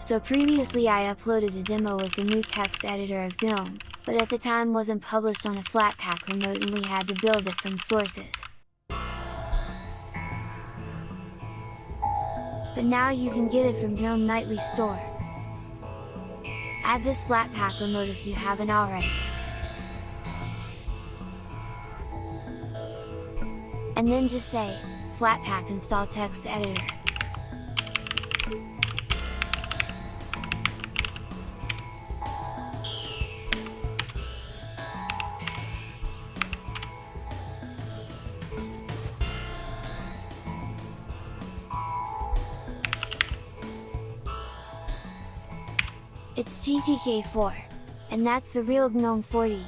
So previously I uploaded a demo with the new text editor of GNOME, but at the time wasn't published on a Flatpak remote and we had to build it from sources. But now you can get it from GNOME Nightly Store. Add this Flatpak remote if you haven't already. And then just say, Flatpak install text editor. It's GTK4. And that's the real GNOME 40.